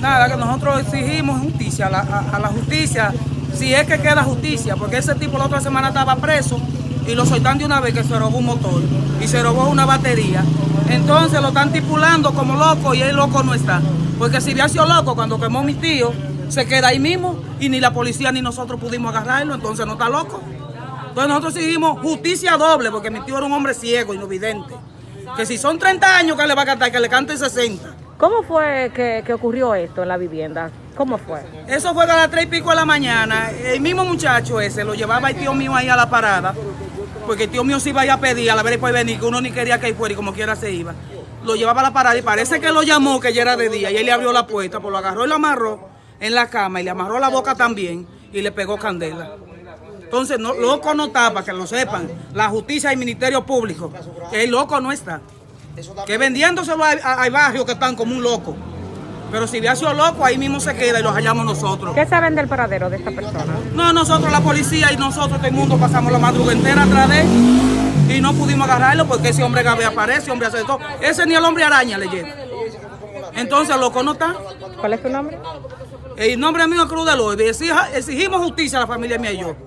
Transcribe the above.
nada, que nosotros exigimos justicia, a la, a- a la justicia, si es que queda justicia, porque ese tipo la otra semana estaba preso y lo soltan de una vez que se robó un motor y se robó una batería. Entonces lo están tipulando como loco y el loco no está. Porque si hubiera sido loco cuando quemó mi tío, se queda ahí mismo y ni la policía ni nosotros pudimos agarrarlo, entonces no está loco. Entonces nosotros exigimos justicia doble, porque mi tío era un hombre ciego y no vidente. Que si son 30 años que le va a cantar, que le cante 60. ¿Cómo fue que, que ocurrió esto en la vivienda? ¿Cómo fue? Eso fue a las tres y pico de la mañana. El mismo muchacho ese lo llevaba el tío mío ahí a la parada, porque el tío mío se iba a ir a pedir a la ver después venir, que uno ni quería que él fuera y como quiera se iba. Lo llevaba a la parada y parece que lo llamó, que ya era de día, y él le abrió la puerta, pues lo agarró y lo amarró en la cama y le amarró la boca también y le pegó candela. Entonces, no, loco no está, para que lo sepan, la justicia y el Ministerio Público, el loco no está. Que vendiéndoselo al barrio que están como un loco. Pero si hubiera sido loco, ahí mismo se queda y lo hallamos nosotros. ¿Qué saben del paradero de esta persona? No, nosotros la policía y nosotros, todo el mundo, pasamos la madrugada entera atrás de él y no pudimos agarrarlo porque ese hombre gabe aparece, hombre hace todo. Ese ni el hombre araña le llega. Entonces, loco no está. ¿Cuál es tu nombre? El nombre mío es Cruz de. Exija- Exigimos justicia a la familia mía y yo.